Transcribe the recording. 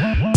what?